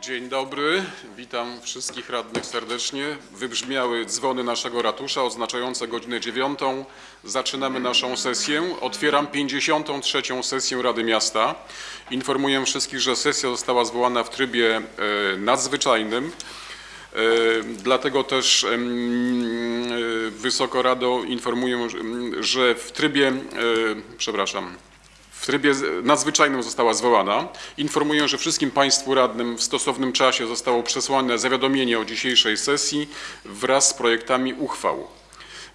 Dzień dobry, witam wszystkich radnych serdecznie. Wybrzmiały dzwony naszego ratusza oznaczające godzinę dziewiątą. Zaczynamy naszą sesję. Otwieram 53. sesję Rady Miasta. Informuję wszystkich, że sesja została zwołana w trybie e, nadzwyczajnym. E, Dlatego też e, Wysoko Rado informuję, że- w trybie, przepraszam, w trybie nadzwyczajnym została zwołana. Informuję, że wszystkim Państwu radnym w stosownym czasie zostało przesłane zawiadomienie o dzisiejszej sesji wraz z projektami uchwał.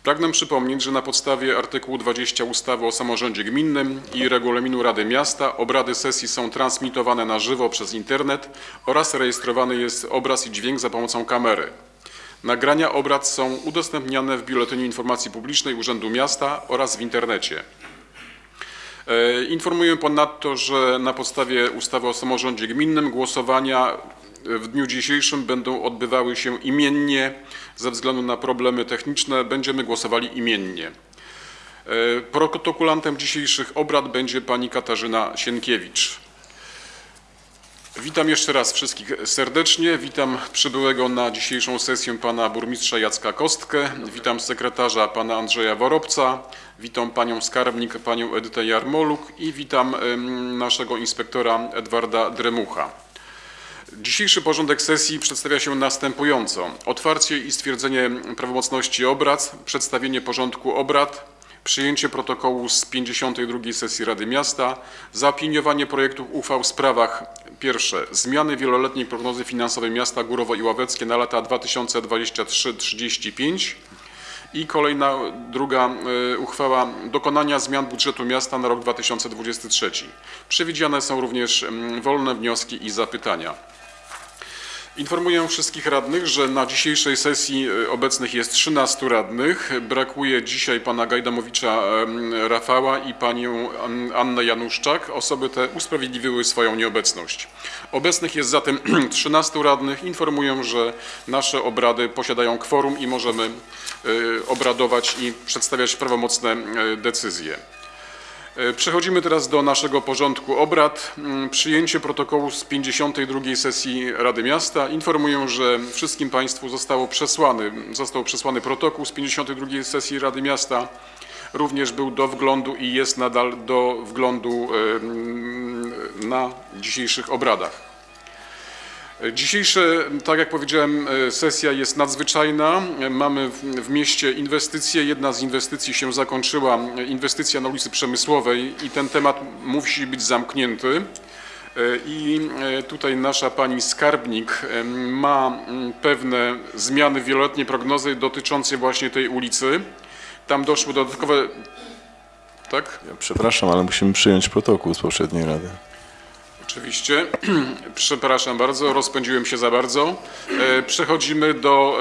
Pragnę przypomnieć, że na podstawie artykułu 20 ustawy o samorządzie gminnym i regulaminu Rady Miasta obrady sesji są transmitowane na żywo przez internet oraz rejestrowany jest obraz i dźwięk za pomocą kamery. Nagrania obrad są udostępniane w Biuletynie Informacji Publicznej Urzędu Miasta oraz w internecie. E, Informuję ponadto, że na podstawie ustawy o samorządzie gminnym głosowania w dniu dzisiejszym będą odbywały się imiennie. Ze względu na problemy techniczne będziemy głosowali imiennie. E, Protokolantem dzisiejszych obrad będzie pani Katarzyna Sienkiewicz. Witam jeszcze raz wszystkich serdecznie. Witam przybyłego na dzisiejszą sesję pana burmistrza Jacka Kostkę. Witam sekretarza pana Andrzeja Worobca. Witam panią skarbnik, panią Edytę Jarmoluk i witam naszego inspektora Edwarda Dremucha. Dzisiejszy porządek sesji przedstawia się następująco. Otwarcie i stwierdzenie prawomocności obrad, przedstawienie porządku obrad, przyjęcie protokołu z 52. sesji Rady Miasta, zaopiniowanie projektów uchwał w sprawach pierwsze zmiany wieloletniej prognozy finansowej miasta Górowo i Ławeckie na lata 2023-35 i kolejna druga e, uchwała dokonania zmian budżetu miasta na rok 2023. Przewidziane są również mm, wolne wnioski i zapytania. Informuję wszystkich radnych, że na dzisiejszej sesji e, obecnych jest 13 radnych. Brakuje dzisiaj pana Gajdamowicza Rafała i panią An- Annę Januszczak. Osoby te usprawiedliwiły swoją nieobecność. Obecnych jest zatem 13 radnych. Informuję, że nasze obrady posiadają kworum i możemy e, obradować i przedstawiać prawomocne e, decyzje. E, Przechodzimy teraz do naszego porządku obrad. Mm, Przyjęcie protokołu z 52. sesji Rady Miasta. Informuję, że wszystkim Państwu zostało przesłany, został przesłany protokół z 52. sesji Rady Miasta. Również był do wglądu i jest nadal do wglądu e, mm, na dzisiejszych obradach. Dzisiejsze, tak jak powiedziałem, e, sesja jest nadzwyczajna. E, Mamy w, mieście inwestycje. Jedna z inwestycji się zakończyła, e, inwestycja na ulicy Przemysłowej i ten temat musi być zamknięty. I tutaj nasza pani skarbnik ma mm, pewne zmiany w wieloletniej prognozy dotyczące właśnie tej ulicy. Tam doszły dodatkowe... Tak? Ja przepraszam, ale musimy przyjąć protokół z poprzedniej rady. Oczywiście. Przepraszam bardzo, rozpędziłem się za bardzo. E, Przechodzimy do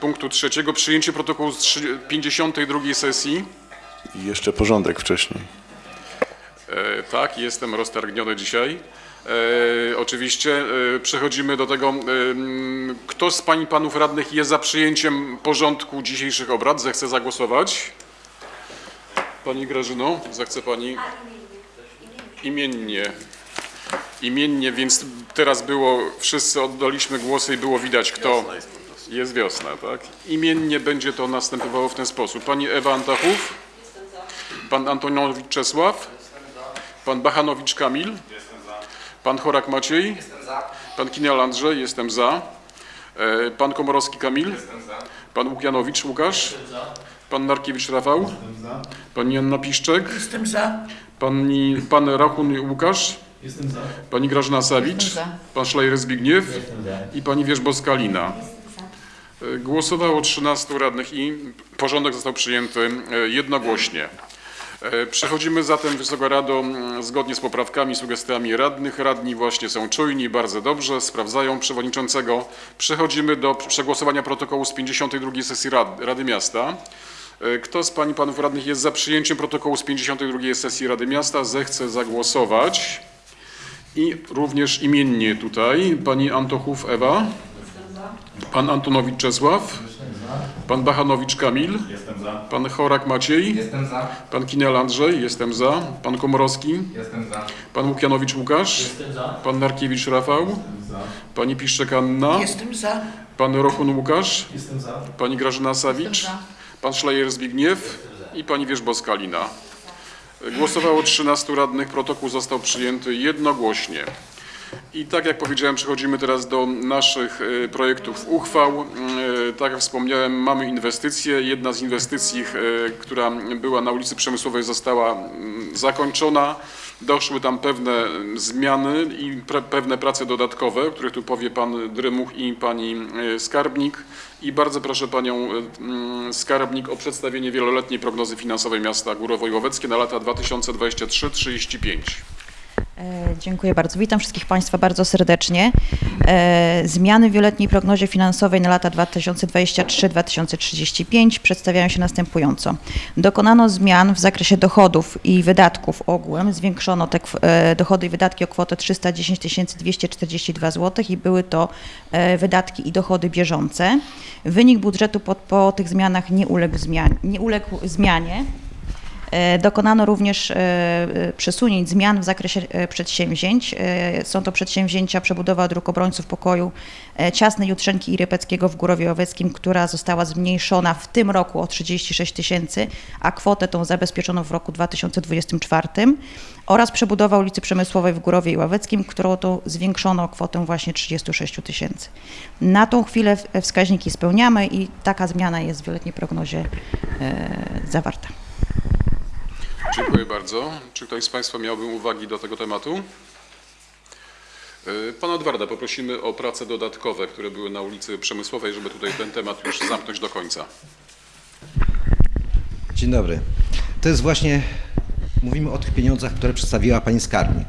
punktu trzeciego. Przyjęcie protokołu z trzy- 52 sesji. I jeszcze porządek wcześniej. E, Tak, jestem roztargniony dzisiaj. E, oczywiście e, przechodzimy do tego, kto z pań i panów radnych jest za przyjęciem porządku dzisiejszych obrad, zechce zagłosować. Pani Grażyno, zechce pani imiennie. Imiennie, więc teraz było, wszyscy oddaliśmy głosy i było widać kto. Jest wiosna, tak? Imiennie będzie to następowało w ten sposób. Pani Ewa Antachów. Pan Antonowicz Czesław. Pan Bachanowicz Kamil. Pan Chorak Maciej. Pan Kinial Andrzej, jestem za. E, Pan Komorowski Kamil. Pan Łukianowicz Łukasz. Pan Narkiewicz Rafał. Pani Janna Piszczek. Jestem za. Pani, pan Rachun Łukasz. Jestem za. Pani Grażyna Sawicz. Pan Szlajer Zbigniew. I pani Wierzbowska Lina. E, Głosowało 13 radnych i porządek został przyjęty e, jednogłośnie. E, Przechodzimy zatem, Wysoka Rado, zgodnie z poprawkami, sugestiami radnych. Radni właśnie są czujni, bardzo dobrze, sprawdzają przewodniczącego. Przechodzimy do przegłosowania protokołu z 52 sesji Rad, Rady Miasta. E, Kto z pań i panów radnych jest za przyjęciem protokołu z 52 sesji Rady Miasta, zechce zagłosować. I również imiennie tutaj pani Antochów Ewa, pan Antonowicz Czesław, pan Bachanowicz Kamil, Jestem za. pan Chorak Maciej, Jestem za. pan Kinel Andrzej, jestem za, pan Komorowski, Jestem za. pan Łukianowicz Łukasz, Jestem za. pan Narkiewicz Rafał, za. Pani Piszczek Anna, Jestem za. pan Rochun Łukasz, Jestem za. pani Grażyna Sawicz, Jestem pan Szlajer Zbigniew i pani Wierzbowska Lina. Głosowało 13 radnych, protokół został przyjęty jednogłośnie. I tak jak powiedziałem, przechodzimy teraz do naszych e, projektów uchwał. E, Tak jak wspomniałem, mamy inwestycje. Jedna z inwestycji, e, która była na ulicy Przemysłowej została mm, zakończona. Doszły tam pewne mm, zmiany i pewne prace dodatkowe, o których tu powie pan Drymuch i pani e, Skarbnik. I bardzo proszę panią e, mm, Skarbnik o przedstawienie wieloletniej prognozy finansowej miasta Górowo i Łoweckie na lata 2023-35. E, Dziękuję bardzo. Witam wszystkich Państwa bardzo serdecznie. E, Zmiany w wieloletniej prognozie finansowej na lata 2023-2035 przedstawiają się następująco. Dokonano zmian w zakresie dochodów i wydatków ogółem. Zwiększono te e, dochody i wydatki o kwotę 310 242 zł i były to wydatki i dochody bieżące. Wynik budżetu po, po tych zmianach nie uległ, zmian, nie uległ zmianie. E, Dokonano również e, e, przesunięć, zmian w zakresie przedsięwzięć. Są to przedsięwzięcia przebudowa dróg obrońców pokoju Ciasnej Jutrzenki i Rypeckiego w Górowie Oweckim, która została zmniejszona w tym roku o 36 tysięcy, a kwotę tą zabezpieczono w roku 2024 oraz przebudowa ulicy Przemysłowej w Górowie i Ławeckim, którą to zwiększono kwotę właśnie 36 tysięcy. Na tą chwilę wskaźniki spełniamy i taka zmiana jest w wieloletniej prognozie zawarta. Dziękuję bardzo. Czy ktoś z Państwa miałby uwagi do tego tematu? Y, Pana Edwarda poprosimy o prace dodatkowe, które były na ulicy Przemysłowej, żeby tutaj ten temat już zamknąć do końca. Dzień dobry. To jest właśnie, mówimy o tych pieniądzach, które przedstawiła Pani Skarbnik.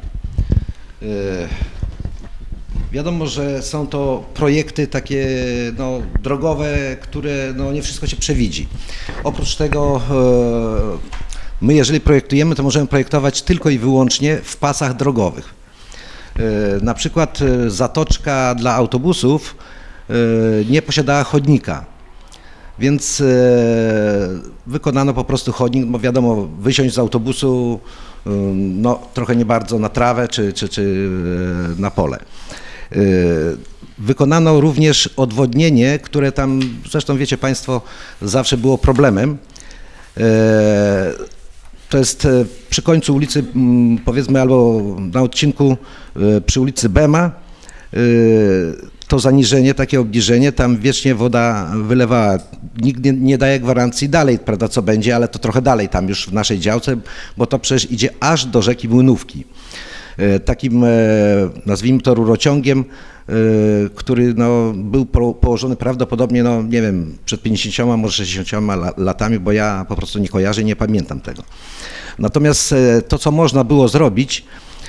Yy, Wiadomo, że są to projekty takie no, drogowe, które no, nie wszystko się przewidzi. Oprócz tego yy, my jeżeli projektujemy, to możemy projektować tylko i wyłącznie w pasach drogowych. Yy, Na przykład yy, zatoczka dla autobusów yy, nie posiadała chodnika. Więc e, wykonano po prostu chodnik, bo wiadomo, wysiąść z autobusu no, trochę nie bardzo na trawę czy, czy, czy e, na pole. E, Wykonano również odwodnienie, które tam, zresztą wiecie Państwo, zawsze było problemem. To jest e, przy końcu ulicy, mm, powiedzmy, albo na odcinku e, przy ulicy Bema. e, To zaniżenie, takie obniżenie, tam wiecznie woda wylewała. Nikt nie, nie daje gwarancji dalej, prawda, co będzie, ale to trochę dalej tam już w naszej działce, bo to przecież idzie aż do rzeki Młynówki. Takim, nazwijmy to rurociągiem, który no, był po- położony prawdopodobnie, no nie wiem, przed 50, może 60 la- latami, bo ja po prostu nie kojarzę nie pamiętam tego. Natomiast e, to, co można było zrobić,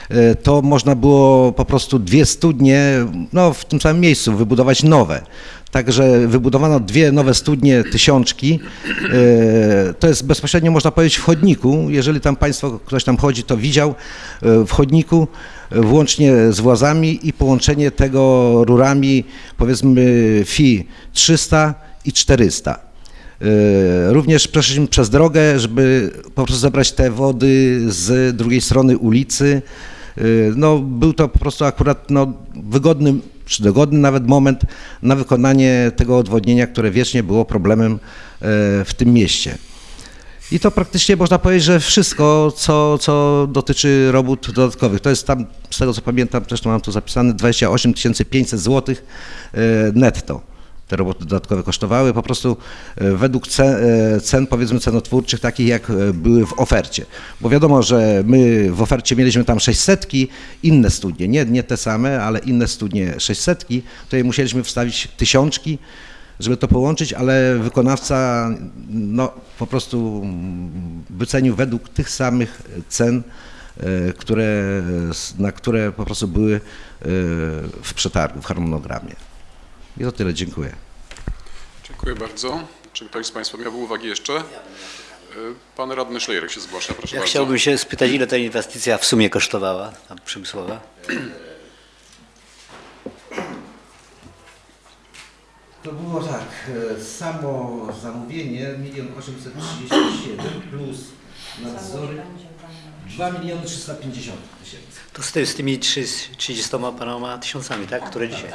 e, to można było po prostu dwie studnie, no w tym samym miejscu wybudować nowe. Także wybudowano dwie nowe studnie tysiączki. E, To jest bezpośrednio można powiedzieć w chodniku. Jeżeli tam Państwo, ktoś tam chodzi, to widział w chodniku włącznie z włazami i połączenie tego rurami powiedzmy FI 300 i 400. E, Również przeszliśmy przez drogę, żeby po prostu zebrać te wody z drugiej strony ulicy. E, No, był to po prostu akurat no, wygodny, czy dogodny nawet moment na wykonanie tego odwodnienia, które wiecznie było problemem e, w tym mieście. I to praktycznie można powiedzieć, że wszystko, co, co dotyczy robót dodatkowych. To jest tam, z tego co pamiętam, zresztą mam tu zapisane, 28 500 zł netto. Te roboty dodatkowe kosztowały po prostu e, według cen, e, cen, powiedzmy cenotwórczych, takich jak e, były w ofercie. Bo wiadomo, że my w ofercie mieliśmy tam 600, inne studnie, nie, nie te same, ale inne studnie 600, tutaj musieliśmy wstawić tysiączki, żeby to połączyć, ale wykonawca no, po prostu wycenił według tych samych cen, e, które, na które po prostu były e, w przetargu, w harmonogramie. I to tyle, dziękuję. Dziękuję bardzo. Czy ktoś z Państwa miałby uwagi jeszcze? Pan radny Szlejerek się zgłasza, proszę Ja bardzo. chciałbym się spytać, ile ta inwestycja w sumie kosztowała, tam przemysłowa? To było tak, samo zamówienie 1 837 plus Nadzory 2 miliony 350 tysięcy. To z, ty, z tymi trzy- 30 paroma tysiącami, tak? Które dzisiaj.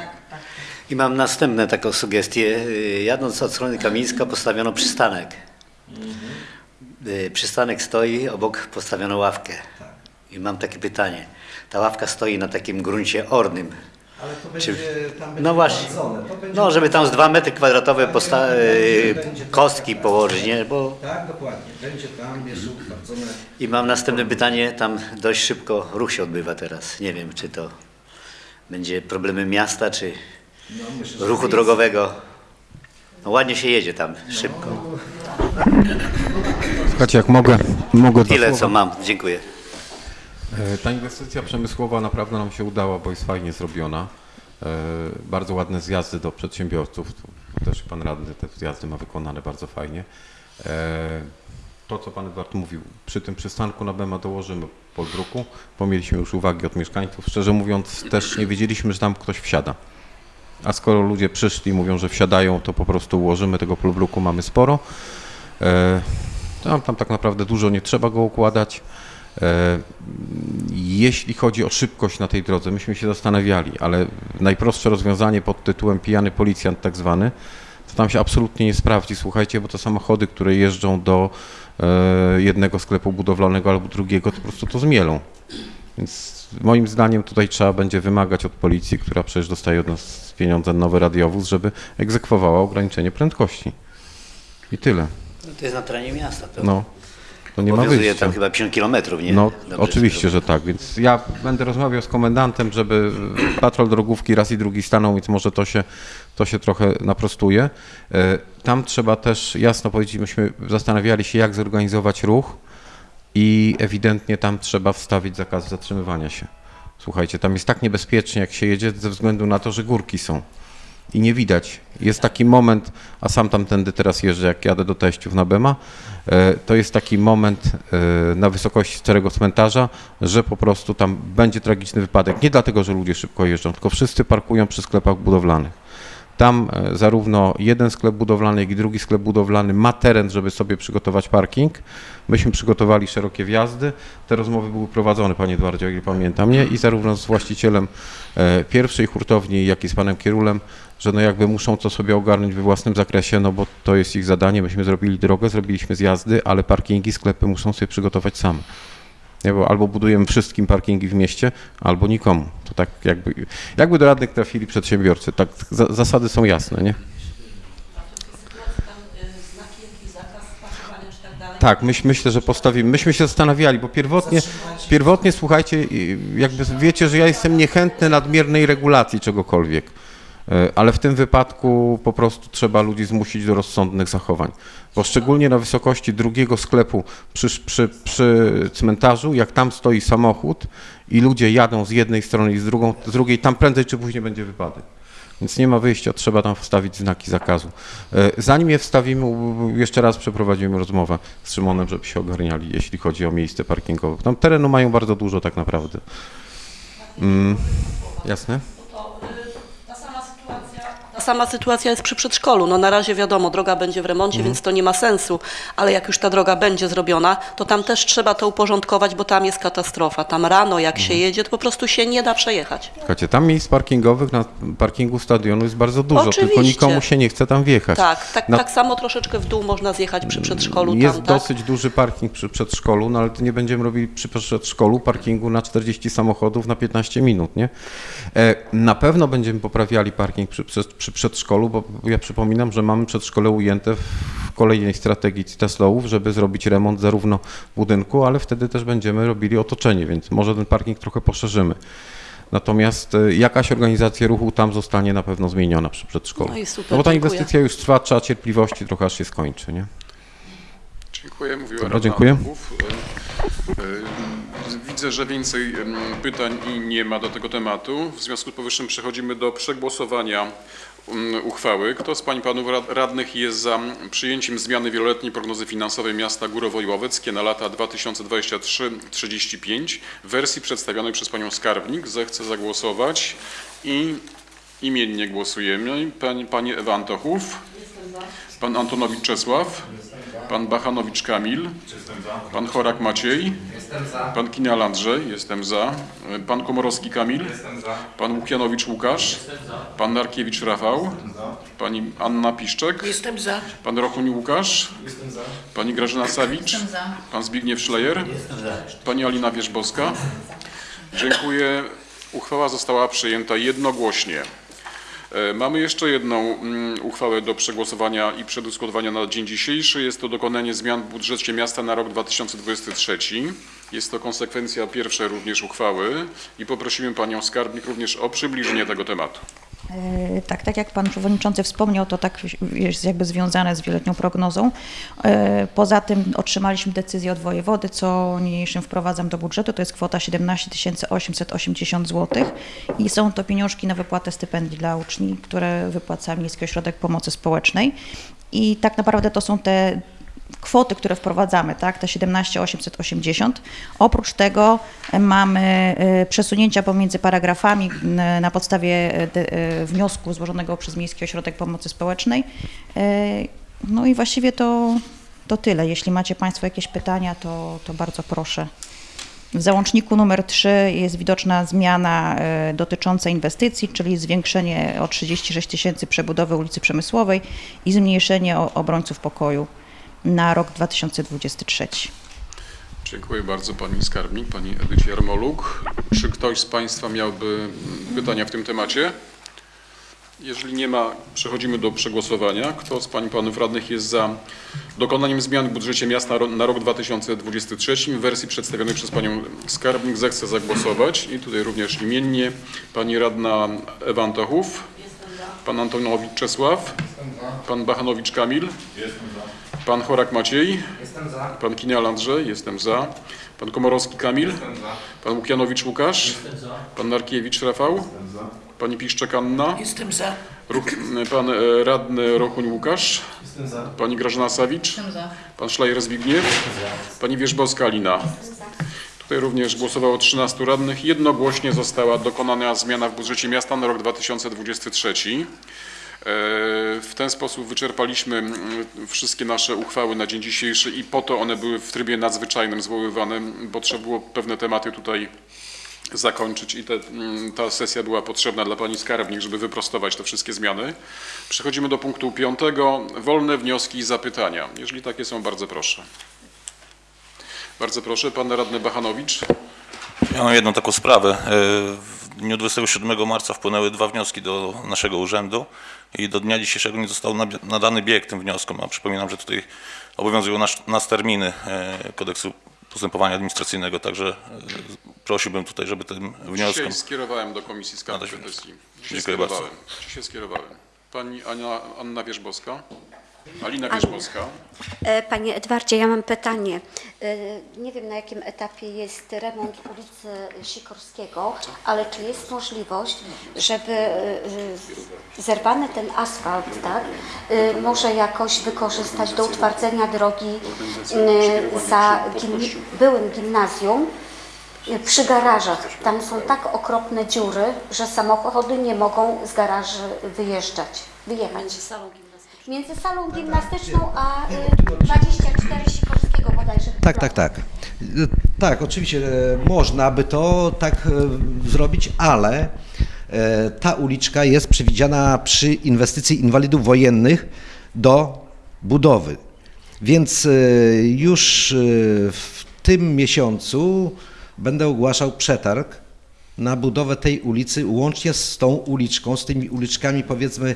I mam następną taką sugestię. Y, Jadąc od strony Kamińska postawiono przystanek. Y, Przystanek stoi, obok postawiono ławkę. I mam takie pytanie. Ta ławka stoi na takim gruncie ornym. Ale to Czy- będzie, tam będzie No właśnie. gwardzone. To będzie No, żeby tam z 2 metry kwadratowe Tak, posta- będzie- y, kostki położyć, nie? Bo Tak, dokładnie. Będzie tam jeszcze utwardzone. I mam następne pytanie, tam dość szybko ruch się odbywa teraz. Nie wiem, czy to będzie problemem miasta, czy No, myślę, ruchu drogowego. No ładnie się jedzie tam, szybko. Słuchajcie, jak mogę, mogę Tyle, co mam. Dziękuję. E, Ta inwestycja przemysłowa naprawdę nam się udała, bo jest fajnie zrobiona. E, Bardzo ładne zjazdy do przedsiębiorców. Tu Też pan radny te zjazdy ma wykonane bardzo fajnie. E, To, co pan Edward mówił, przy tym przystanku na BEMA dołożymy podbruku, bo mieliśmy już uwagi od mieszkańców. Szczerze mówiąc, też nie wiedzieliśmy, że tam ktoś wsiada. A skoro ludzie przyszli i mówią, że wsiadają, to po prostu ułożymy tego polbruku, mamy sporo. Tam, tam tak naprawdę dużo nie trzeba go układać. E, Jeśli chodzi o szybkość na tej drodze, myśmy się zastanawiali, ale najprostsze rozwiązanie pod tytułem pijany policjant tak zwany, to tam się absolutnie nie sprawdzi, słuchajcie, bo to samochody, które jeżdżą do e, jednego sklepu budowlanego albo drugiego, to po prostu to zmielą. Więc moim zdaniem tutaj trzeba będzie wymagać od policji, która przecież dostaje od nas pieniądze na nowy radiowóz, żeby egzekwowała ograniczenie prędkości. I tyle. No to jest na terenie miasta. To No, to nie ma wyjścia. tam chyba 50 kilometrów, nie? No, Dobrze, oczywiście, że tak, więc ja będę rozmawiał z komendantem, żeby patrol drogówki raz i drugi stanął, więc może to się, to się trochę naprostuje. E, Tam trzeba też jasno powiedzieć, myśmy zastanawiali się, jak zorganizować ruch i ewidentnie tam trzeba wstawić zakaz zatrzymywania się. Słuchajcie, tam jest tak niebezpiecznie, jak się jedzie, ze względu na to, że górki są i nie widać. Jest taki moment, a sam tamtędy teraz jeżdżę, jak jadę do teściów na Bema, e, to jest taki moment e, na wysokości starego cmentarza, że po prostu tam będzie tragiczny wypadek. Nie dlatego, że ludzie szybko jeżdżą, tylko wszyscy parkują przy sklepach budowlanych. Tam e, zarówno jeden sklep budowlany, jak i drugi sklep budowlany ma teren, żeby sobie przygotować parking. Myśmy przygotowali szerokie wjazdy. Te rozmowy były prowadzone, panie Edwardzie, o ile pamiętam, nie? I zarówno z właścicielem pierwszej hurtowni, jak i z panem Kierulem, że no jakby muszą to sobie ogarnąć we własnym zakresie, no bo to jest ich zadanie. Myśmy zrobili drogę, zrobiliśmy zjazdy, ale parkingi, sklepy muszą sobie przygotować same. Nie, bo albo budujemy wszystkim parkingi w mieście, albo nikomu. To tak jakby, jakby do radnych trafili przedsiębiorcy. Tak, za, zasady są jasne, nie? Tak, myśl, myślę, że postawimy. Myśmy się zastanawiali, bo pierwotnie, pierwotnie, słuchajcie, jakby wiecie, że ja jestem niechętny nadmiernej regulacji czegokolwiek. E, Ale w tym wypadku po prostu trzeba ludzi zmusić do rozsądnych zachowań. Bo szczególnie na wysokości drugiego sklepu przy, przy, przy cmentarzu, jak tam stoi samochód i ludzie jadą z jednej strony i z, drugą, z drugiej, tam prędzej czy później będzie wypadek. Więc nie ma wyjścia, trzeba tam wstawić znaki zakazu. E, Zanim je wstawimy, jeszcze raz przeprowadzimy rozmowę z Szymonem, żeby się ogarniali, jeśli chodzi o miejsce parkingowe. Tam terenu mają bardzo dużo tak naprawdę. Mm, jasne? Sama sytuacja jest przy przedszkolu. No na razie wiadomo, droga będzie w remoncie, więc to nie ma sensu, ale jak już ta droga będzie zrobiona, to tam też trzeba to uporządkować, bo tam jest katastrofa. Tam rano jak się jedzie, to po prostu się nie da przejechać. Słuchajcie, tam miejsc parkingowych na parkingu stadionu jest bardzo dużo, tylko Oczywiście. nikomu się nie chce tam wjechać. Tak, tak, Na- tak samo troszeczkę w dół można zjechać przy przedszkolu. Jest tam, tak? dosyć duży parking przy przedszkolu, no ale to nie będziemy robili przy przedszkolu parkingu na 40 samochodów na 15 minut, nie? E, Na pewno będziemy poprawiali parking przy, przy, przy przedszkolu, bo ja przypominam, że mamy przedszkole ujęte w kolejnej strategii Tesloów, żeby zrobić remont zarówno budynku, ale wtedy też będziemy robili otoczenie, więc może ten parking trochę poszerzymy. Natomiast e, jakaś organizacja ruchu tam zostanie na pewno zmieniona przy przedszkolu. No i super, no bo ta dziękuję. inwestycja już trwa, trzeba cierpliwości trochę aż się skończy, nie? Dziękuję, mówiła Dobra, dziękuję. E, e, Widzę, że więcej pytań i nie ma do tego tematu. W związku z powyższym przechodzimy do przegłosowania uchwały. Kto z Pań i Panów rad- Radnych jest za przyjęciem zmiany wieloletniej prognozy finansowej miasta Górowo-Łoweckie na lata 2023-35 w wersji przedstawionej przez Panią Skarbnik? Zechce zagłosować i Imiennie głosujemy. Pani, pani Ewa Antochów. Pan Antonowicz Czesław. Pan Bachanowicz Kamil. Pan Chorak Maciej. Pan Kinial Andrzej. Jestem za. Pan Komorowski Kamil. Pan Łukianowicz Łukasz. Pan Narkiewicz Rafał. Pani Anna Piszczek. Jestem za. Pan Rochuń Łukasz. Pani Grażyna Sawicz. Pan Zbigniew Szlejer. Pani Alina Wierzbowska. Dziękuję. Uchwała została przyjęta jednogłośnie. E, Mamy jeszcze jedną mm, uchwałę do przegłosowania i przedyskutowania na dzień dzisiejszy. Jest to dokonanie zmian w budżecie miasta na rok 2023. Jest to konsekwencja pierwszej również uchwały i poprosimy Panią Skarbnik również o przybliżenie tego tematu. E, Tak, tak jak Pan Przewodniczący wspomniał, to tak jest jakby związane z wieloletnią prognozą. E, Poza tym otrzymaliśmy decyzję od wojewody, co niniejszym wprowadzam do budżetu, to jest kwota 17 880 zł i są to pieniążki na wypłatę stypendii dla uczni, które wypłaca Miejski Ośrodek Pomocy Społecznej. I tak naprawdę to są te kwoty, które wprowadzamy, tak, te 17 880. Oprócz tego e, mamy e, przesunięcia pomiędzy paragrafami na podstawie e, wniosku złożonego przez Miejski Ośrodek Pomocy Społecznej. No i właściwie to, to tyle. Jeśli macie Państwo jakieś pytania, to, to bardzo proszę. W załączniku numer 3 jest widoczna zmiana dotycząca inwestycji, czyli zwiększenie o 36 tysięcy przebudowy ulicy Przemysłowej i zmniejszenie obrońców pokoju na rok 2023. Dziękuję bardzo Pani Skarbnik, Pani Edycie Jarmoluk. Czy ktoś z Państwa miałby pytania w tym temacie? Jeżeli nie ma, przechodzimy do przegłosowania. Kto z Pań i Panów Radnych jest za dokonaniem zmian w budżecie miasta na rok 2023 w wersji przedstawionej przez Panią Skarbnik, zechce zagłosować. I tutaj również imiennie Pani Radna Ewa Antochów, Pan Antonowicz Czesław, Pan Bachanowicz Kamil, Pan Chorak Maciej, Pan Kinial Andrzej, jestem za. Pan Komorowski Kamil. Pan Łukianowicz Łukasz. Pan Narkiewicz Rafał. Pani Piszczek Anna. Jestem za. Ruch, pan e, radny Rochuń Łukasz. Pani Grażyna Sawicz. Pan Szlajer Zbigniew. Pani Wierzbowska Alina. Tutaj również głosowało 13 radnych. Jednogłośnie została dokonana zmiana w budżecie miasta na rok 2023. E, W ten sposób wyczerpaliśmy mm, wszystkie nasze uchwały na dzień dzisiejszy i po to one były w trybie nadzwyczajnym zwoływane, bo trzeba było pewne tematy tutaj zakończyć i te, mm, ta sesja była potrzebna dla Pani Skarbnik, żeby wyprostować te wszystkie zmiany. Przechodzimy do punktu piątego. Wolne wnioski i zapytania. Jeżeli takie są, bardzo proszę. Bardzo proszę, Pan Radny Bachanowicz. Ja mam jedną taką sprawę. E, W dniu 27 marca wpłynęły dwa wnioski do naszego urzędu i do dnia dzisiejszego nie został nadany bieg tym wnioskom, a przypominam, że tutaj obowiązują nas, nas terminy e, kodeksu postępowania administracyjnego, także e, prosiłbym tutaj, żeby tym wnioskom... Dzisiaj skierowałem do Komisji Nadać Petycji. Dzisiaj Dziękuję bardzo. skierowałem. Dzisiaj skierowałem. Pani Ania, Anna Wierzbowska. Alina Wierzbowska. E, Panie Edwardzie, ja mam pytanie. E, Nie wiem na jakim etapie jest remont ulicy Sikorskiego, ale czy jest możliwość, żeby e, zerwany ten asfalt, tak, może jakoś wykorzystać do utwardzenia drogi za byłym gimnazjum przy garażach. Tam są tak okropne dziury, że samochody nie mogą z garaży wyjeżdżać, wyjechać. Między salą gimnastyczną a y, 24 Sikorskiego bodajże. Tak, tak, tak. Y, Tak, oczywiście e, można by to tak e, zrobić, ale e, ta uliczka jest przewidziana przy inwestycji inwalidów wojennych do budowy. Więc już w tym miesiącu będę ogłaszał przetarg na budowę tej ulicy, łącznie z tą uliczką, z tymi uliczkami powiedzmy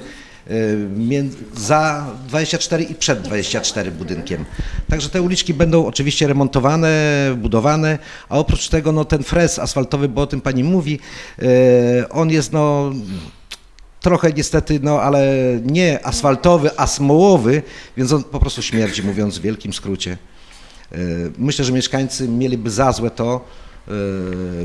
za 24 i przed 24 budynkiem. Także te uliczki będą oczywiście remontowane, budowane, a oprócz tego no, ten frez asfaltowy, bo o tym pani mówi, e, on jest no trochę niestety, no ale nie asfaltowy, a smołowy, więc on po prostu śmierdzi, mówiąc w wielkim skrócie. E, Myślę, że mieszkańcy mieliby za złe to,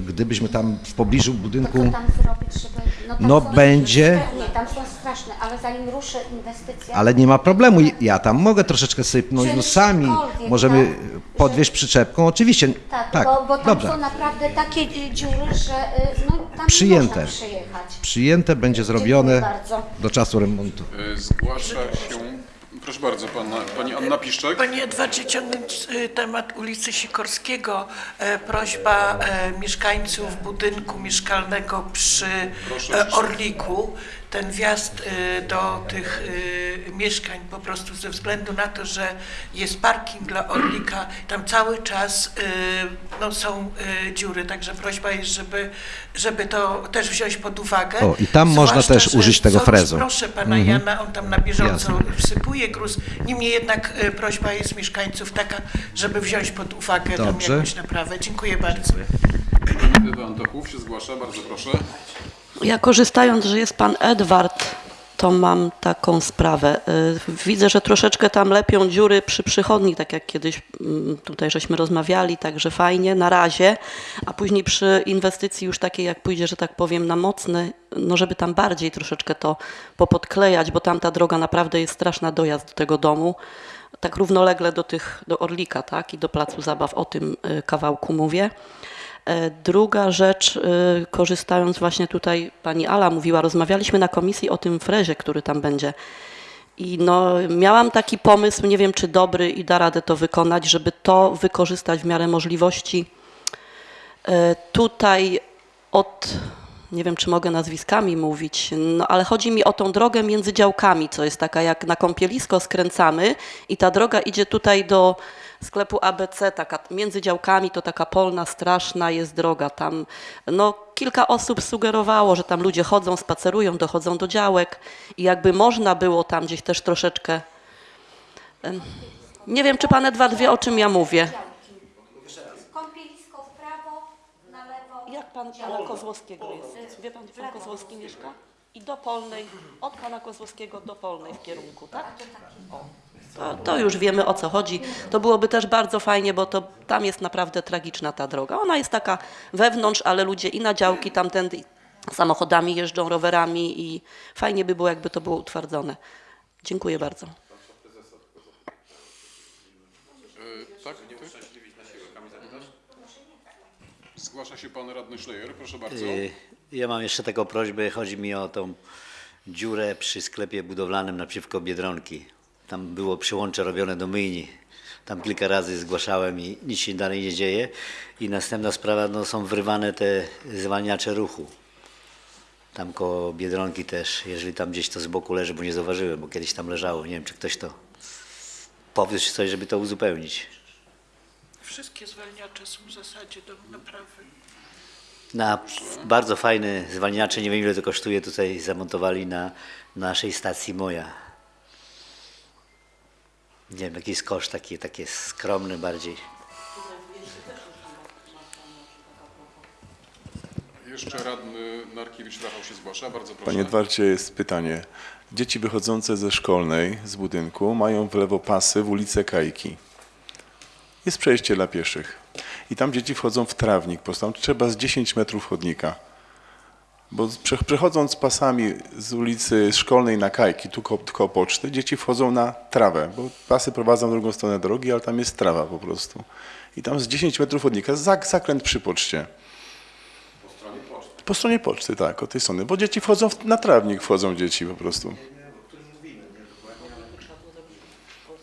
gdybyśmy tam w pobliżu To budynku... co tam zrobić, żeby... tam No są- będzie- Nie, tam są straszne, ale zanim ruszę inwestycja... Ale nie ma problemu, ja tam mogę troszeczkę sypnąć, no sami możemy tak? podwieźć przyczepką, oczywiście, Tak, tak, bo, bo tam dobrze. są naprawdę takie dziury, że y, no, tam Przyjęte. nie można przyjechać. Przyjęte będzie zrobione do czasu remontu. E, Zgłasza się, proszę bardzo, pana, pani Anna Piszczek. Panie Edwardzie, ciągnąć y, temat ulicy Sikorskiego. E, Prośba e, mieszkańców budynku mieszkalnego przy e, Orliku. Ten wjazd y, do tych y, mieszkań po prostu ze względu na to, że jest parking dla Orlika, tam cały czas y, no, są dziury, także prośba jest, żeby, żeby to też wziąć pod uwagę. O, i tam można też że użyć tego frezu. Proszę pana Mhm. Jana, on tam na bieżąco Jasne. wsypuje gruz. Niemniej jednak prośba jest mieszkańców taka, żeby wziąć pod uwagę tam Dobrze. jakąś naprawę. Dziękuję bardzo. Ewa Antochów się zgłasza, bardzo proszę. Ja korzystając, że jest pan Edward, to mam taką sprawę. Y, Widzę, że troszeczkę tam lepią dziury przy przychodni, tak jak kiedyś mm, tutaj żeśmy rozmawiali, także fajnie, na razie, a później przy inwestycji już takiej, jak pójdzie, że tak powiem, na mocny, no żeby tam bardziej troszeczkę to popodklejać, bo tam ta droga naprawdę jest straszna dojazd do tego domu. Tak równolegle do tych, do Orlika, tak, i do Placu Zabaw, o tym y, kawałku mówię. E, Druga rzecz, y, korzystając właśnie tutaj, pani Ala mówiła, rozmawialiśmy na komisji o tym frezie, który tam będzie. I no, miałam taki pomysł, nie wiem czy dobry i da radę to wykonać, żeby to wykorzystać w miarę możliwości. E, Tutaj od, nie wiem czy mogę nazwiskami mówić, no ale chodzi mi o tą drogę między działkami, co jest taka jak na kąpielisko skręcamy i ta droga idzie tutaj do sklepu ABC, taka między działkami to taka polna, straszna jest droga. Tam no, kilka osób sugerowało, że tam ludzie chodzą, spacerują, dochodzą do działek i jakby można było tam gdzieś też troszeczkę... Nie wiem, czy pan Edward wie, o czym ja mówię. Kąpielisko w prawo, na lewo. Jak pan pana Kozłowskiego jest? Wie pan, gdzie pan Kozłowski mieszka? I do Polnej, od pana Kozłowskiego do Polnej w kierunku, tak? O, to, to już wiemy o co chodzi. To byłoby też bardzo fajnie, bo to tam jest naprawdę tragiczna ta droga. Ona jest taka wewnątrz, ale ludzie i na działki tamtędy samochodami jeżdżą, rowerami i fajnie by było, jakby to było utwardzone. Dziękuję bardzo. E, Tak? tak? Zgłasza się pan radny Szlejer, proszę bardzo. Y, Ja mam jeszcze taką prośbę, chodzi mi o tą dziurę przy sklepie budowlanym naprzeciwko Biedronki. Tam było przyłącze robione do myjni. Tam kilka razy zgłaszałem i nic się dalej nie dzieje. I następna sprawa, no, są wrywane te zwalniacze ruchu. Tam koło Biedronki też, jeżeli tam gdzieś to z boku leży, bo nie zauważyłem, bo kiedyś tam leżało. Nie wiem, czy ktoś to powie czy coś, żeby to uzupełnić. Wszystkie zwalniacze są w zasadzie do naprawy. Na bardzo fajne zwalniacze, nie wiem ile to kosztuje, tutaj zamontowali na naszej stacji Moja. Nie wiem, jaki jest koszt, taki, takie skromny bardziej. Jeszcze radny Narkiewicz Rafał się zgłasza, bardzo proszę. Panie Edwardzie, jest pytanie. Dzieci wychodzące ze szkolnej, z budynku, mają w lewo pasy w ulicę Kajki. Jest przejście dla pieszych. I tam dzieci wchodzą w trawnik, po prostu trzeba z 10 metrów chodnika. Bo prze- przechodząc pasami z ulicy Szkolnej na Kajki, tu koło, poczty, dzieci wchodzą na trawę, bo pasy prowadzą w drugą stronę drogi, ale tam jest trawa po prostu. I tam z 10 metrów chodnika, zak- zakręt przy poczcie. Po stronie poczty, tak, od tej strony. Bo dzieci wchodzą w, na trawnik, wchodzą dzieci po prostu.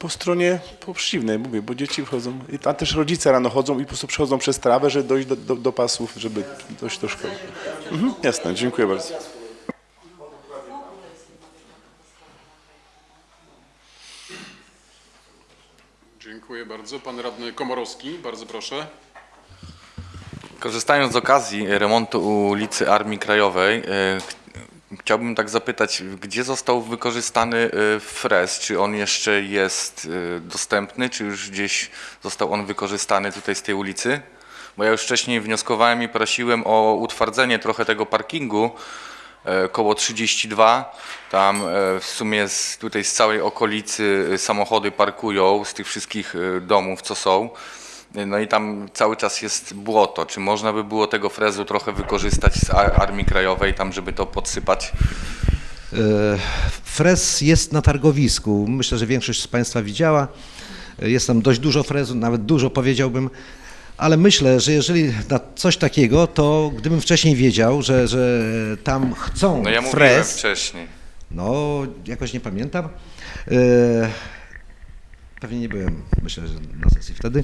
Po stronie po przeciwnej, mówię, bo dzieci wchodzą. I tam też rodzice rano chodzą i po prostu przechodzą przez trawę, żeby dojść do, do, do pasów, żeby dojść do szkoły. Mhm, jasne, dziękuję bardzo. Dziękuję bardzo. Pan radny Komorowski, bardzo proszę. Korzystając z okazji remontu ulicy Armii Krajowej, e, chciałbym tak zapytać, gdzie został wykorzystany e, frez? Czy on jeszcze jest e, dostępny, czy już gdzieś został on wykorzystany tutaj z tej ulicy? Bo ja już wcześniej wnioskowałem i prosiłem o utwardzenie trochę tego parkingu e, koło 32. Tam e, w sumie z, tutaj z całej okolicy e, samochody parkują, z tych wszystkich domów, co są. No i tam cały czas jest błoto. Czy można by było tego frezu trochę wykorzystać z Ar- Armii Krajowej, tam żeby to podsypać? E, Frez jest na targowisku. Myślę, że większość z Państwa widziała. E, Jest tam dość dużo frezu, nawet dużo powiedziałbym. Ale myślę, że jeżeli na coś takiego, to gdybym wcześniej wiedział, że, że tam chcą No ja mówiłem frez, wcześniej. no jakoś nie pamiętam. Pewnie nie byłem, myślę, że na sesji wtedy.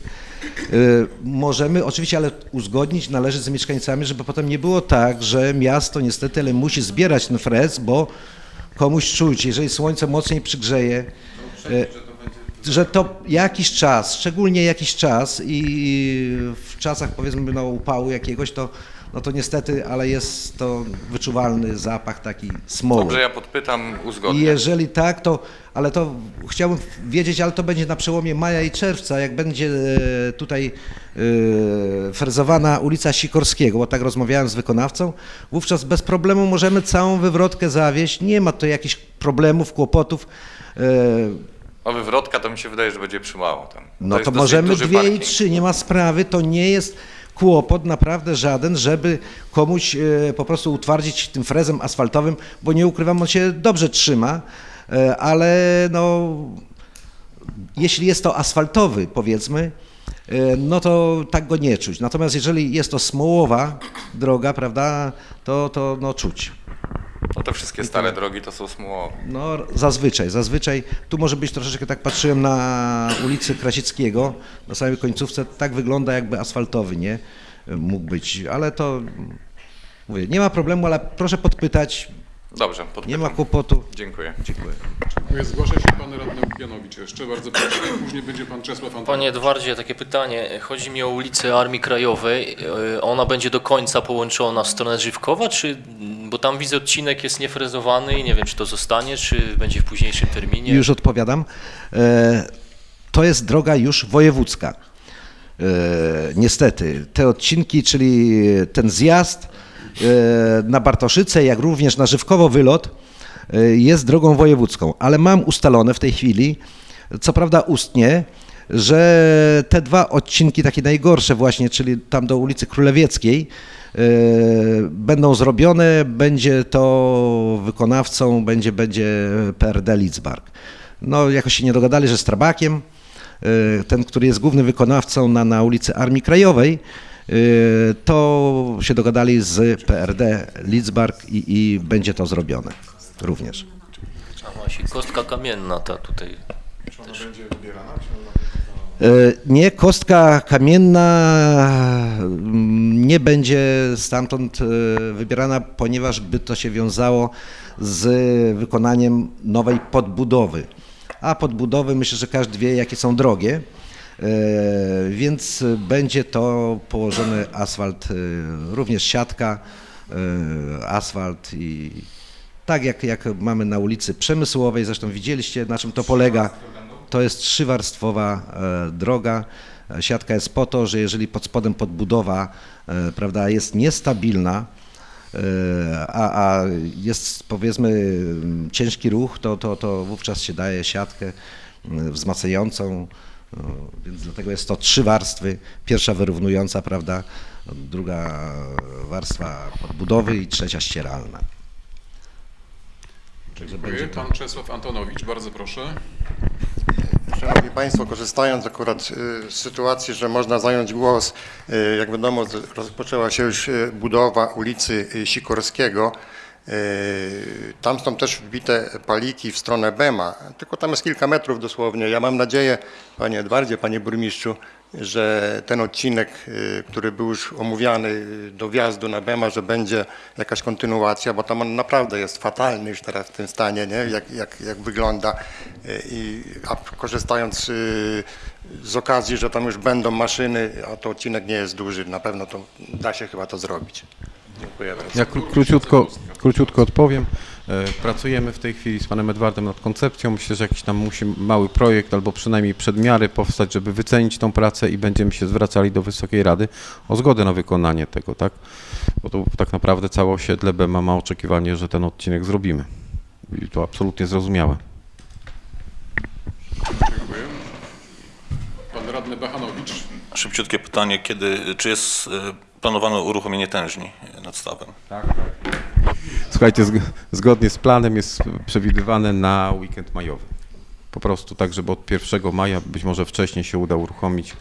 E, Możemy oczywiście, ale uzgodnić należy z mieszkańcami, żeby potem nie było tak, że miasto niestety ale musi zbierać ten frez, bo komuś czuć, jeżeli słońce mocniej przygrzeje, e, że to jakiś czas, szczególnie jakiś czas i w czasach powiedzmy no, upału jakiegoś, to, no to niestety, ale jest to wyczuwalny zapach taki smoły. Dobrze, ja podpytam, I uzgodnię. jeżeli tak, to, ale to chciałbym wiedzieć, ale to będzie na przełomie maja i czerwca, jak będzie e, tutaj frezowana ulica Sikorskiego, bo tak rozmawiałem z wykonawcą, wówczas bez problemu możemy całą wywrotkę zawieść, nie ma to jakichś problemów, kłopotów. O wywrotka to mi się wydaje, że będzie przymało tam. No to dosyć możemy dwie i parking. trzy, nie ma sprawy, to nie jest kłopot naprawdę żaden, żeby komuś e, po prostu utwardzić tym frezem asfaltowym, bo nie ukrywam, on się dobrze trzyma, e, ale no jeśli jest to asfaltowy powiedzmy, e, no to tak go nie czuć. Natomiast jeżeli jest to smołowa droga, prawda, to, to no czuć. No te wszystkie stare drogi to są smułowe. No zazwyczaj, zazwyczaj. Tu może być troszeczkę, tak patrzyłem na ulicy Krasickiego, na samej końcówce, tak wygląda jakby asfaltowy, nie? Mógł być, ale to, mówię, nie ma problemu, ale proszę podpytać, Dobrze, podpytam. nie ma kłopotu. Dziękuję. Dziękuję. Dziękuję. Zgłasza się pan radny Łukianowicz jeszcze. Bardzo proszę. Później będzie pan Czesław Antonowicz. Panie Edwardzie, takie pytanie. Chodzi mi o ulicę Armii Krajowej. E, Ona będzie do końca połączona w stronę Żywkowa, czy, bo tam widzę odcinek jest niefrezowany i nie wiem, czy to zostanie, czy będzie w późniejszym terminie. Już odpowiadam. E, To jest droga już wojewódzka. E, Niestety, te odcinki, czyli ten zjazd e, na Bartoszyce, jak również na Żywkowo wylot jest drogą wojewódzką, ale mam ustalone w tej chwili, co prawda ustnie, że te dwa odcinki, takie najgorsze właśnie, czyli tam do ulicy Królewieckiej, będą zrobione, będzie to wykonawcą, będzie, będzie PRD Lidzbark. No, jakoś się nie dogadali, że z Trabakiem, e, ten, który jest głównym wykonawcą na, na ulicy Armii Krajowej, e, to się dogadali z PRD Lidzbark i, i będzie to zrobione również. A właśnie, kostka kamienna ta tutaj. E, Nie, kostka kamienna mm, nie będzie stamtąd e, wybierana, ponieważ by to się wiązało z wykonaniem nowej podbudowy. A podbudowy myślę, że każdy wie, jakie są drogie. E, Więc będzie to położony asfalt, e, również siatka, e, asfalt i tak jak, jak mamy na ulicy Przemysłowej, zresztą widzieliście na czym to polega. To jest trzywarstwowa e, droga. E, Siatka jest po to, że jeżeli pod spodem podbudowa e, prawda, jest niestabilna, a, a jest powiedzmy m, ciężki ruch, to, to, to wówczas się daje siatkę wzmacniającą, więc dlatego jest to trzy warstwy. Pierwsza wyrównująca, prawda, druga warstwa podbudowy i trzecia ścieralna. Dziękuję. Pan Czesław Antonowicz. Bardzo proszę. Szanowni Państwo, korzystając akurat y, z sytuacji, że można zająć głos, y, jak wiadomo, rozpoczęła się już y, budowa ulicy Sikorskiego. Tam są też wbite paliki w stronę Bema, tylko tam jest kilka metrów dosłownie. Ja mam nadzieję, Panie Edwardzie, Panie Burmistrzu, że ten odcinek, y, który był już omówiany do wjazdu na Bema, że będzie jakaś kontynuacja, bo tam on naprawdę jest fatalny już teraz w tym stanie, nie? Jak, jak, jak wygląda. Y, I, a korzystając y, z okazji, że tam już będą maszyny, a to odcinek nie jest duży, na pewno to da się chyba to zrobić. Dziękuję bardzo. Ja kró- króciutko, króciutko odpowiem. E, Pracujemy w tej chwili z panem Edwardem nad koncepcją. Myślę, że jakiś tam musi mały projekt albo przynajmniej przedmiary powstać, żeby wycenić tą pracę i będziemy się zwracali do Wysokiej Rady o zgodę na wykonanie tego, tak? Bo to tak naprawdę całe osiedle Bema ma oczekiwanie, że ten odcinek zrobimy. I to absolutnie zrozumiałe. Dziękuję. Pan radny Bachanowicz. Szybciutkie pytanie, kiedy, czy jest e, planowane uruchomienie tężni nad stawem? Tak, Słuchajcie, zg- zgodnie z planem jest przewidywane na weekend majowy. Po prostu tak, żeby od 1 maja, być może wcześniej się uda uruchomić,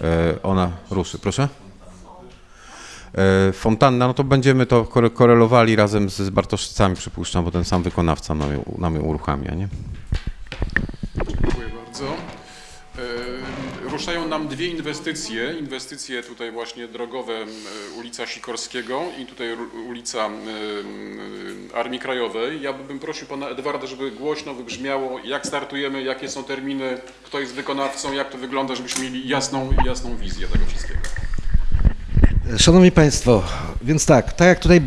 e, ona ruszy. Proszę? E, Fontanna, no to będziemy to kore- korelowali razem z Bartoszycami, przypuszczam, bo ten sam wykonawca nam ją, nam ją uruchamia, nie? Dziękuję bardzo. Ruszają nam dwie inwestycje. Inwestycje tutaj właśnie drogowe e, ulica Sikorskiego i tutaj ulica e, Armii Krajowej. Ja bym prosił pana Edwarda, żeby głośno wybrzmiało, jak startujemy, jakie są terminy, kto jest wykonawcą, jak to wygląda, żebyśmy mieli jasną, jasną wizję tego wszystkiego. Szanowni Państwo, więc tak, tak jak tutaj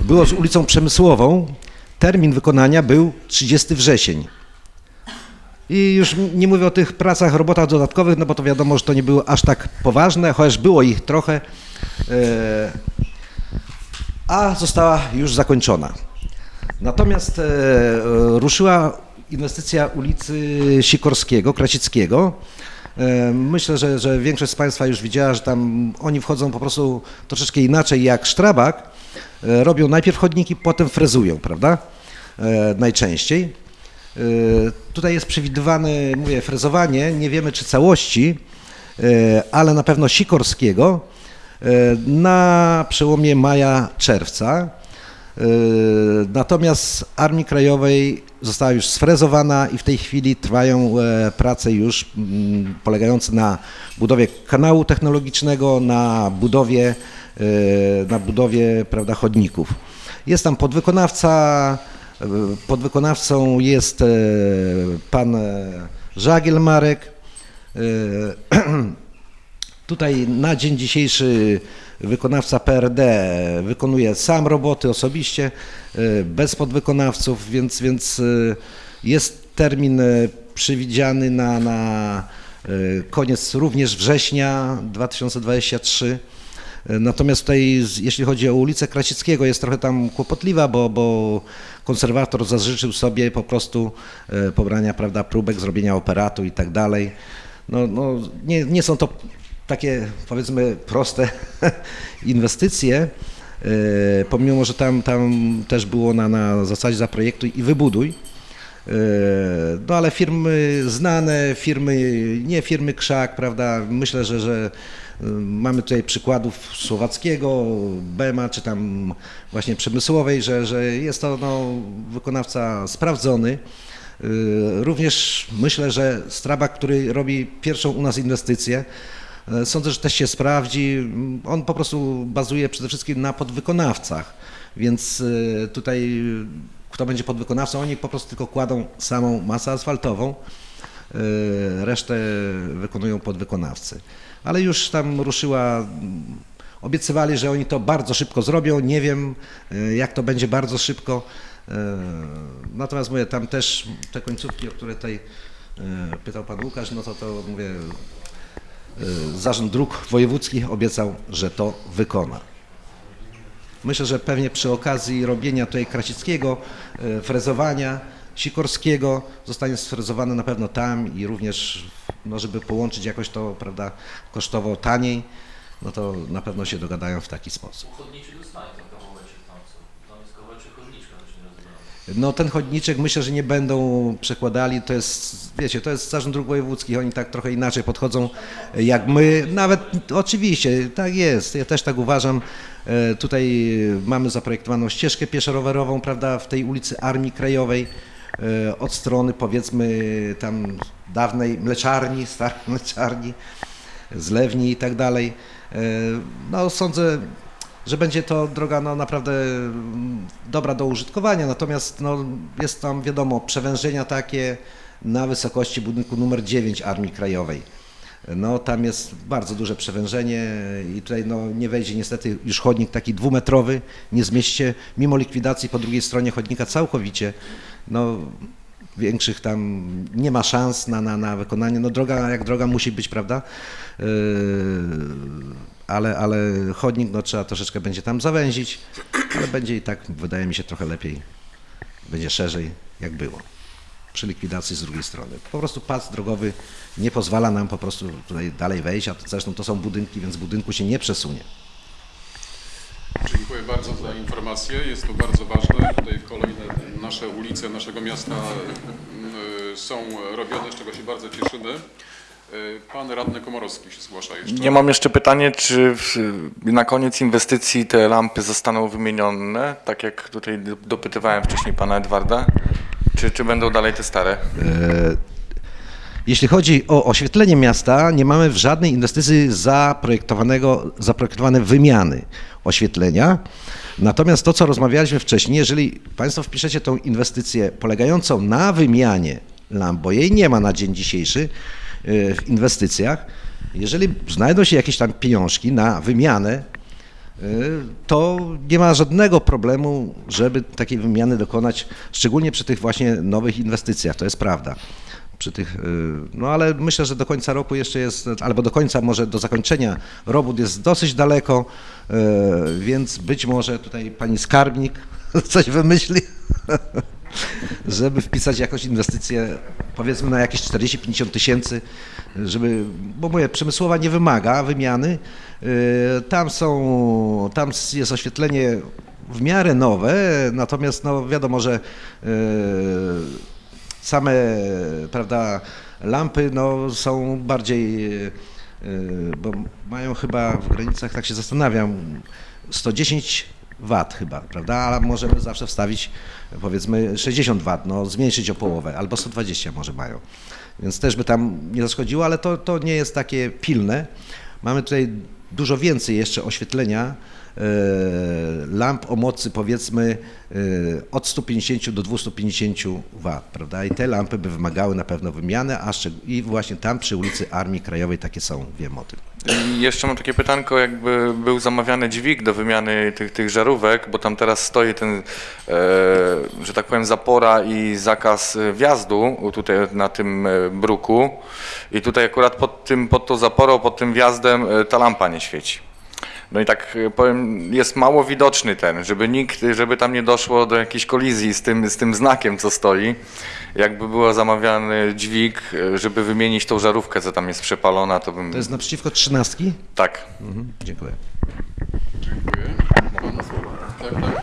było z ulicą Przemysłową, termin wykonania był 30 wrzesień. I już nie mówię o tych pracach, robotach dodatkowych, no bo to wiadomo, że to nie było aż tak poważne, chociaż było ich trochę, e, a została już zakończona. Natomiast e, ruszyła inwestycja ulicy Sikorskiego, Krasickiego. E, Myślę, że, że większość z Państwa już widziała, że tam oni wchodzą po prostu troszeczkę inaczej jak Sztrabak. Robią najpierw chodniki, potem frezują, prawda? Najczęściej. E, Tutaj jest przewidywane, mówię, frezowanie, nie wiemy czy całości, e, ale na pewno Sikorskiego e, na przełomie maja-czerwca. Natomiast Armii Krajowej została już sfrezowana i w tej chwili trwają e, prace już mm, polegające na budowie kanału technologicznego, na budowie, e, na budowie prawda, chodników. Jest tam podwykonawca, podwykonawcą jest e, pan e, Żagiel Marek. E, Tutaj na dzień dzisiejszy wykonawca PRD wykonuje sam roboty osobiście, bez podwykonawców, więc, więc jest termin przewidziany na, na koniec również września 2023. Natomiast tutaj, jeśli chodzi o ulicę Krasickiego, jest trochę tam kłopotliwa, bo, bo konserwator zażyczył sobie po prostu e, pobrania prawda, próbek, zrobienia operatu i tak dalej. No, no, nie, nie są to takie powiedzmy proste inwestycje, e, pomimo, że tam, tam też było na, na zasadzie zaprojektuj i wybuduj. E, No ale firmy znane, firmy, nie firmy krzak, prawda? Myślę, że, że mamy tutaj przykładów słowackiego, Bema, czy tam właśnie przemysłowej, że, że jest to no, wykonawca sprawdzony. E, Również myślę, że Strabak, który robi pierwszą u nas inwestycję, e, sądzę, że też się sprawdzi. On po prostu bazuje przede wszystkim na podwykonawcach, więc e, tutaj kto będzie podwykonawcą, oni po prostu tylko kładą samą masę asfaltową, resztę wykonują podwykonawcy. Ale już tam ruszyła, obiecywali, że oni to bardzo szybko zrobią, nie wiem e, jak to będzie bardzo szybko. E, Natomiast mówię, tam też te końcówki, o które tutaj e, pytał Pan Łukasz, no to to mówię, Zarząd Dróg Wojewódzkich obiecał, że to wykona. Myślę, że pewnie przy okazji robienia tutaj Krasickiego, frezowania, Sikorskiego zostanie sfrezowane na pewno tam i również, no żeby połączyć jakoś to, prawda, kosztowo taniej, no to na pewno się dogadają w taki sposób. No ten chodniczek myślę, że nie będą przekładali, to jest, wiecie, to jest Zarząd Dróg Wojewódzkich, oni tak trochę inaczej podchodzą jak my, nawet oczywiście, tak jest, ja też tak uważam. E, Tutaj mamy zaprojektowaną ścieżkę pieszo-rowerową, prawda, w tej ulicy Armii Krajowej, od strony powiedzmy tam dawnej mleczarni, starej mleczarni, zlewni i tak dalej. E, No sądzę, że będzie to droga no, naprawdę mm, dobra do użytkowania, natomiast no, jest tam wiadomo przewężenia takie na wysokości budynku numer 9 Armii Krajowej. No tam jest bardzo duże przewężenie i tutaj no, nie wejdzie niestety już chodnik taki dwumetrowy, nie zmieści mimo likwidacji po drugiej stronie chodnika całkowicie. No, większych tam nie ma szans na, na, na wykonanie. No droga jak droga musi być, prawda? Yy, ale, ale chodnik no, trzeba troszeczkę będzie tam zawęzić, ale będzie i tak, wydaje mi się, trochę lepiej, będzie szerzej, jak było. przy likwidacji z drugiej strony. Po prostu pas drogowy nie pozwala nam po prostu tutaj dalej wejść, a zresztą to są budynki, więc budynku się nie przesunie. Dziękuję bardzo za informację. Jest to bardzo ważne. Tutaj kolejne nasze ulice naszego miasta y, są robione, z czego się bardzo cieszymy. Y, Pan radny Komorowski się zgłasza jeszcze. Ja mam jeszcze pytanie, czy w, na koniec inwestycji te lampy zostaną wymienione, tak jak tutaj do- dopytywałem wcześniej pana Edwarda, czy, czy będą dalej te stare? E, Jeśli chodzi o oświetlenie miasta, nie mamy w żadnej inwestycji zaprojektowanego, zaprojektowane wymiany oświetlenia. Natomiast to, co rozmawialiśmy wcześniej, jeżeli Państwo wpiszecie tą inwestycję polegającą na wymianie lamp, bo jej nie ma na dzień dzisiejszy e, w inwestycjach, jeżeli znajdą się jakieś tam pieniążki na wymianę, y, to nie ma żadnego problemu, żeby takiej wymiany dokonać, szczególnie przy tych właśnie nowych inwestycjach, to jest prawda. Przy tych, y, no ale myślę, że do końca roku jeszcze jest, albo do końca, może do zakończenia robót jest dosyć daleko, y, więc być może tutaj pani skarbnik coś wymyśli, żeby wpisać jakąś inwestycję, powiedzmy na jakieś 40-50 tysięcy, żeby, bo mówię, przemysłowa nie wymaga wymiany. Yy, Tam są, tam jest oświetlenie w miarę nowe, natomiast no wiadomo, że same, prawda, lampy no, są bardziej, yy, bo mają chyba w granicach, tak się zastanawiam, 110 W chyba, prawda, ale możemy zawsze wstawić powiedzmy 60 W, no zmniejszyć o połowę, albo 120 może mają. Więc też by tam nie zaszkodziło, ale to, to nie jest takie pilne. Mamy tutaj dużo więcej jeszcze oświetlenia, e, lamp o mocy powiedzmy e, od 150 do 250 W, prawda? I te lampy by wymagały na pewno wymiany, a i właśnie tam przy ulicy Armii Krajowej takie są, wiem o tym. I jeszcze mam takie pytanko, jakby był zamawiany dźwig do wymiany tych, tych żarówek, bo tam teraz stoi ten, e, że tak powiem, zapora i zakaz e, wjazdu tutaj na tym e, bruku i tutaj akurat pod, tym, pod tą zaporą, pod tym wjazdem e, ta lampa nie świeci. No i tak e, powiem, jest mało widoczny ten, żeby nikt, żeby tam nie doszło do jakiejś kolizji z tym, z tym znakiem, co stoi. Jakby był zamawiany dźwig, e, żeby wymienić tą żarówkę, co tam jest przepalona, to bym... To jest naprzeciwko trzynastki? Tak. Mhm, dziękuję. Dziękuję. Pan, tak, tak.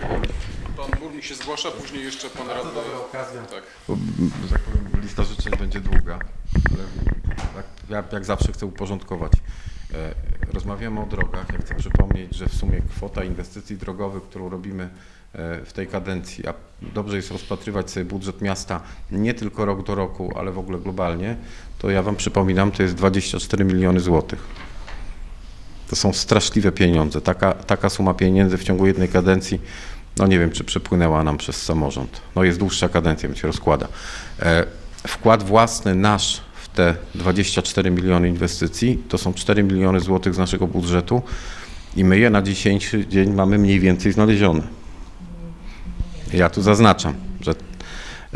Pan burmistrz się zgłasza, później jeszcze pan radny. Tak. Bo, że tak powiem, lista życzeń będzie długa, ale tak, ja jak zawsze chcę uporządkować. E, Rozmawiamy o drogach. Ja chcę przypomnieć, że w sumie kwota inwestycji drogowych, którą robimy e, w tej kadencji, a dobrze jest rozpatrywać sobie budżet miasta nie tylko rok do roku, ale w ogóle globalnie, to ja Wam przypominam, to jest 24 miliony złotych. To są straszliwe pieniądze. Taka, taka suma pieniędzy w ciągu jednej kadencji, no nie wiem, czy przepłynęła nam przez samorząd. No jest dłuższa kadencja, więc się rozkłada. E, wkład własny nasz te 24 miliony inwestycji to są 4 miliony złotych z naszego budżetu i my je na dzisiejszy dzień mamy mniej więcej znalezione. Ja tu zaznaczam, że